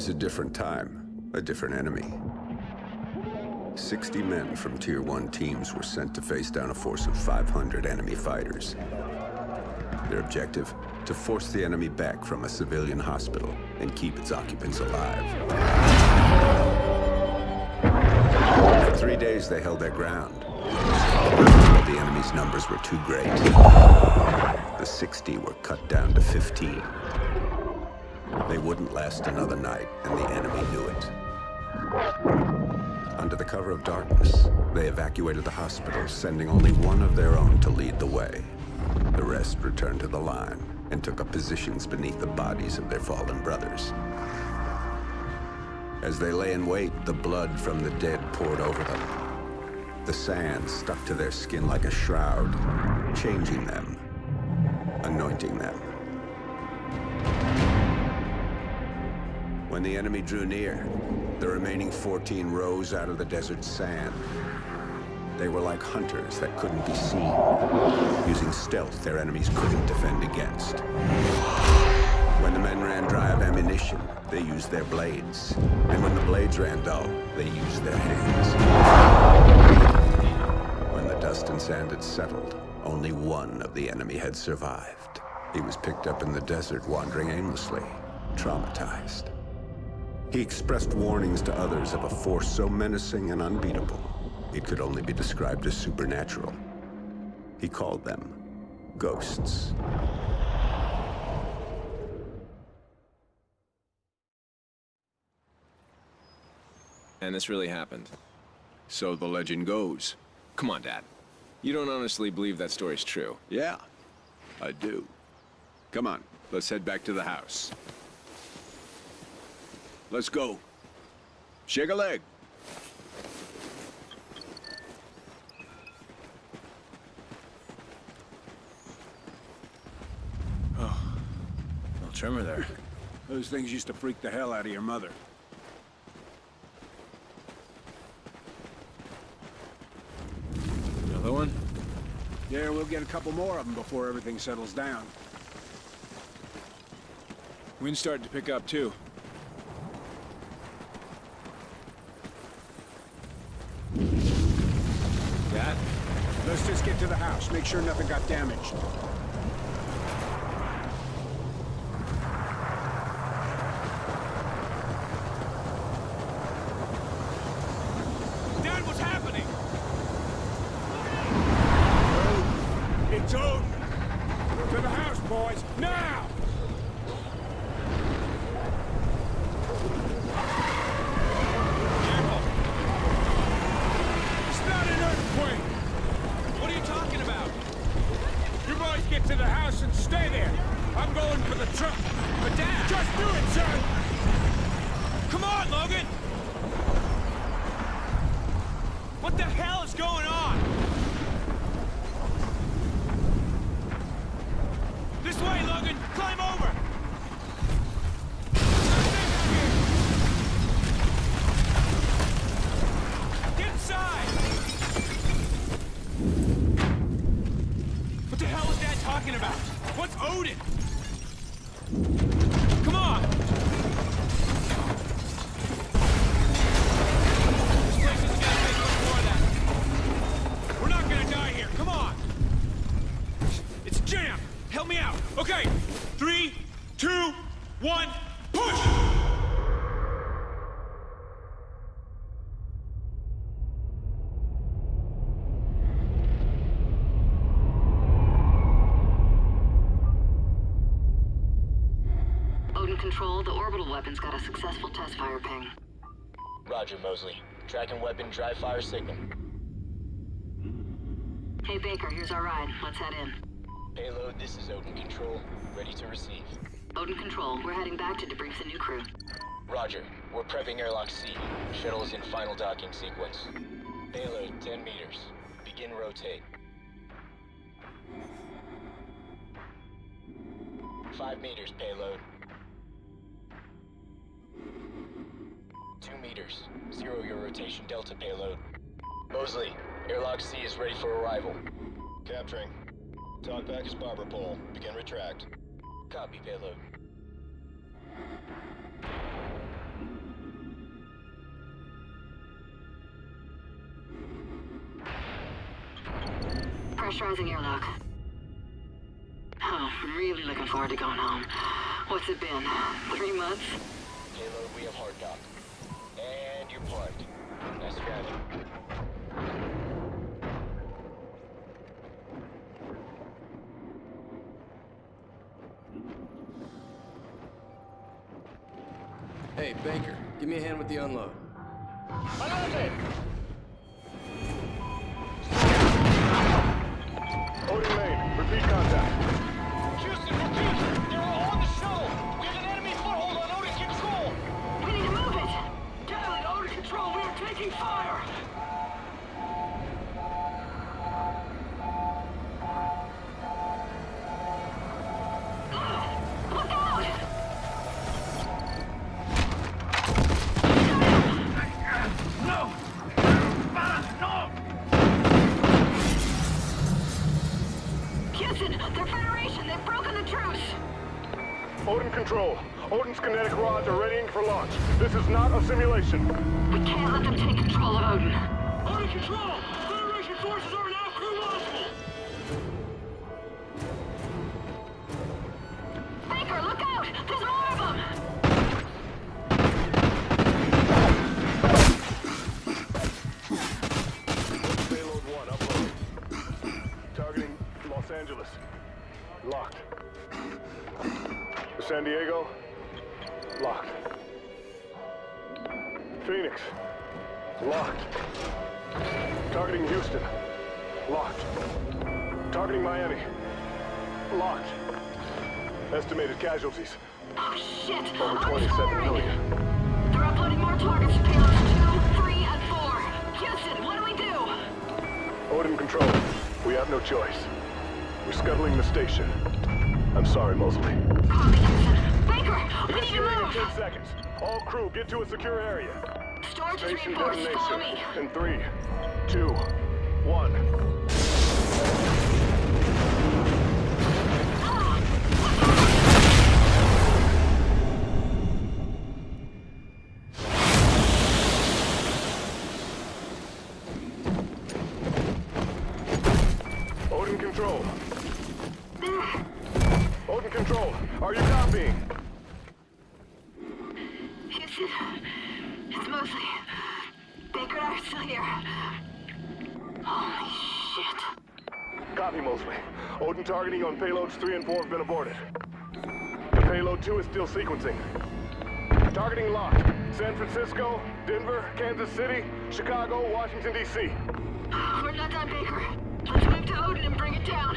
was a different time, a different enemy. 60 men from Tier 1 teams were sent to face down a force of 500 enemy fighters. Their objective? To force the enemy back from a civilian hospital and keep its occupants alive. For three days, they held their ground. But the enemy's numbers were too great. The 60 were cut down to 15. They wouldn't last another night, and the enemy knew it. Under the cover of darkness, they evacuated the hospital, sending only one of their own to lead the way. The rest returned to the line and took up positions beneath the bodies of their fallen brothers. As they lay in wait, the blood from the dead poured over them. The sand stuck to their skin like a shroud, changing them, anointing them. When the enemy drew near, the remaining 14 rose out of the desert sand. They were like hunters that couldn't be seen, using stealth their enemies couldn't defend against. When the men ran dry of ammunition, they used their blades. And when the blades ran dull, they used their hands. When the dust and sand had settled, only one of the enemy had survived. He was picked up in the desert, wandering aimlessly, traumatized. He expressed warnings to others of a force so menacing and unbeatable, it could only be described as supernatural. He called them ghosts. And this really happened. So the legend goes. Come on, Dad. You don't honestly believe that story's true. Yeah, I do. Come on, let's head back to the house. Let's go. Shake a leg. Oh, little tremor there. Those things used to freak the hell out of your mother. Another one? Yeah, we'll get a couple more of them before everything settles down. Wind's starting to pick up, too. Let's just get to the house, make sure nothing got damaged. Dad, what's happening? It's Odin! To the house, boys, now! Careful! It's not an earthquake! What are you talking about? You boys get to the house and stay there! I'm going for the truck! But Dad! Just do it, son! Come on, Logan! What the hell is going on? This way, Logan! Climb over! Get inside! What the hell is Dad talking about? What's Odin? Come on! This place isn't gonna take much more of that. We're not gonna die here. Come on. It's jammed. Help me out. Okay. Three, two, one, push! Odin Control, the orbital weapon's got a successful test fire ping. Roger, Mosley. Tracking weapon, dry fire signal. Hey Baker, here's our ride. Let's head in. Payload, this is Odin Control. Ready to receive. Odin Control, we're heading back to debrief the new crew. Roger. We're prepping airlock C. Shuttle is in final docking sequence. Payload, 10 meters. Begin rotate. Five meters, payload. Two meters. Zero your rotation delta payload. Mosley, airlock C is ready for arrival. Capturing. Talk back is barber Pole. Begin retract. Copy payload. Pressurizing airlock. Oh, really looking forward to going home. What's it been? Three months? Payload, we have hard dock. Parked. Nice driving. Hey, Baker, give me a hand with the unload. Odin Odin Control, Odin's kinetic rods are readying for launch. This is not a simulation. We can't let them take control of Odin. Odin Control! Federation forces are now crew launchable! Baker, look out! There's Houston. Locked. Targeting Miami. Locked. Estimated casualties. Oh shit! Over I'm firing. million. They're uploading more targets to payloads 2, 3, and 4. Houston, what do we do? Odin Control. We have no choice. We're scuttling the station. I'm sorry, Mosley. Copy, Houston. Baker, we need to move! 10 seconds. All crew, get to a secure area. Storage is Station reinforced. Follow me. In three, two, one. Odin Control. Odin Control, are you copying? Houston, it's mostly... Baker are still here. Holy shit. Copy, Mosley. Odin targeting on payloads 3 and 4 have been aborted. The payload 2 is still sequencing. Targeting locked. San Francisco, Denver, Kansas City, Chicago, Washington, D.C. We're not done, Baker. Let's move to Odin and bring it down.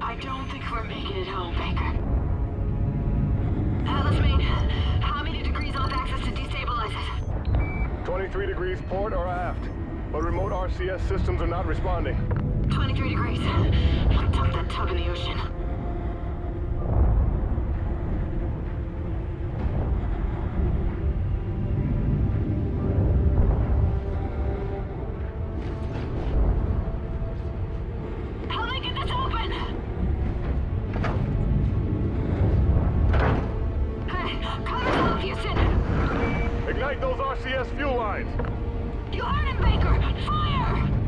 I don't think we're making it home, Baker. Atlas main, how many degrees off access to destabilize it? 23 degrees port or aft. But remote RCS systems are not responding. 23 degrees. Dump that tug in the ocean. Help me get this open! Hey, cover's off, Houston! Ignite those RCS fuel lines! You heard him, Baker! Fire!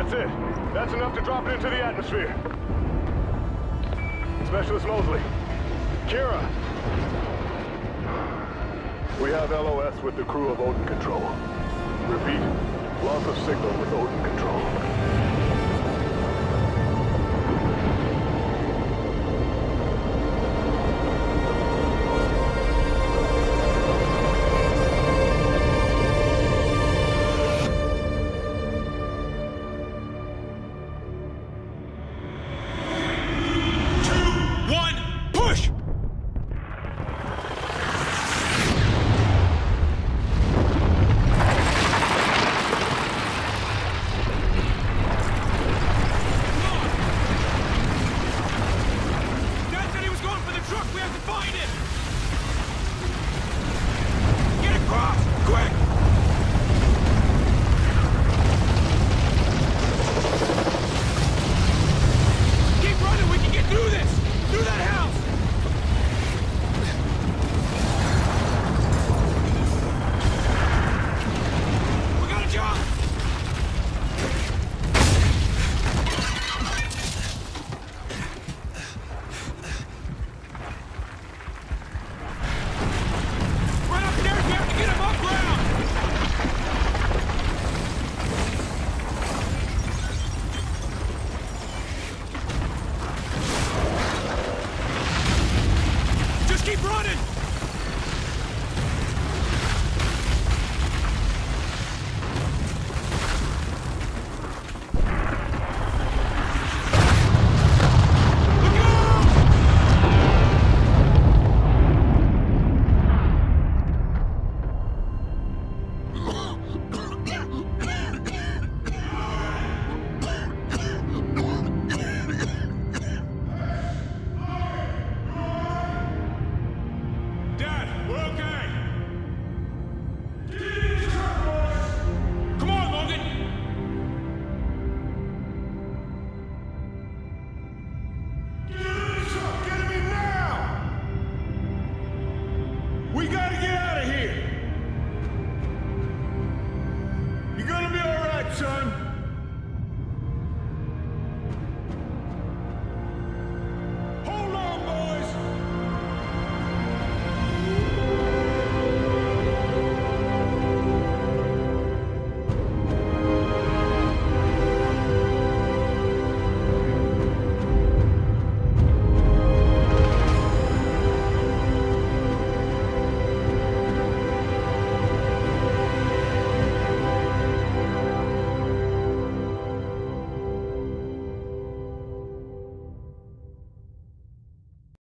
That's it. That's enough to drop it into the atmosphere. Specialist Mosley. Kyra. We have LOS with the crew of Odin Control. Repeat, loss of signal with Odin Control.